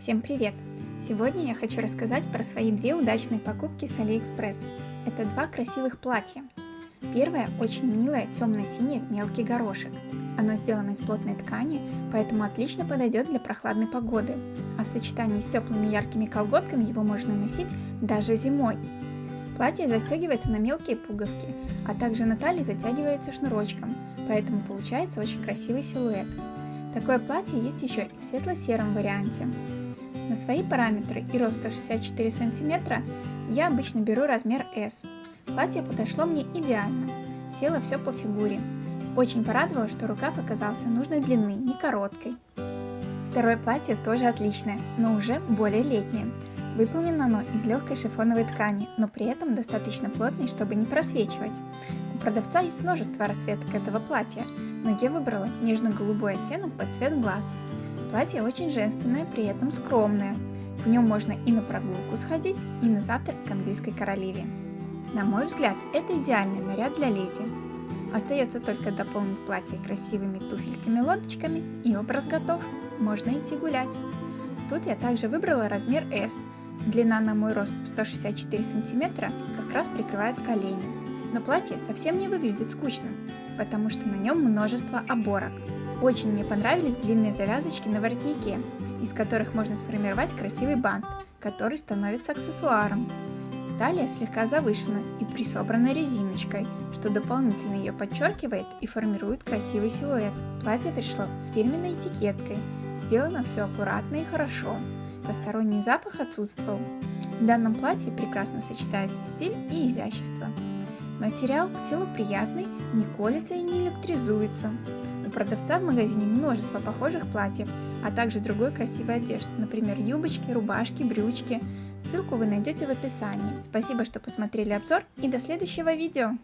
Всем привет! Сегодня я хочу рассказать про свои две удачные покупки с Алиэкспресс. Это два красивых платья. Первое очень милое темно-синее мелкий горошек. Оно сделано из плотной ткани, поэтому отлично подойдет для прохладной погоды. А в сочетании с теплыми яркими колготками его можно носить даже зимой. Платье застегивается на мелкие пуговки, а также на талии затягивается шнурочком, поэтому получается очень красивый силуэт. Такое платье есть еще и в светло-сером варианте. На свои параметры и рост 164 см я обычно беру размер S. Платье подошло мне идеально, село все по фигуре. Очень порадовало, что рукав оказался нужной длины, не короткой. Второе платье тоже отличное, но уже более летнее. Выполнено оно из легкой шифоновой ткани, но при этом достаточно плотной, чтобы не просвечивать. У продавца есть множество расцветок этого платья, но я выбрала нежно-голубой оттенок под цвет глаз. Платье очень женственное, при этом скромное. В нем можно и на прогулку сходить, и на завтрак к английской королеве. На мой взгляд, это идеальный наряд для леди. Остается только дополнить платье красивыми туфельками-лодочками, и образ готов. Можно идти гулять. Тут я также выбрала размер S. Длина на мой рост 164 сантиметра как раз прикрывает колени. Но платье совсем не выглядит скучным, потому что на нем множество оборок. Очень мне понравились длинные завязочки на воротнике, из которых можно сформировать красивый бант, который становится аксессуаром. Талия слегка завышена и присобрана резиночкой, что дополнительно ее подчеркивает и формирует красивый силуэт. Платье пришло с фирменной этикеткой, сделано все аккуратно и хорошо. Посторонний запах отсутствовал. В данном платье прекрасно сочетается стиль и изящество. Материал к телу приятный, не колется и не электризуется. У продавца в магазине множество похожих платьев, а также другой красивой одежды, например, юбочки, рубашки, брючки. Ссылку вы найдете в описании. Спасибо, что посмотрели обзор и до следующего видео!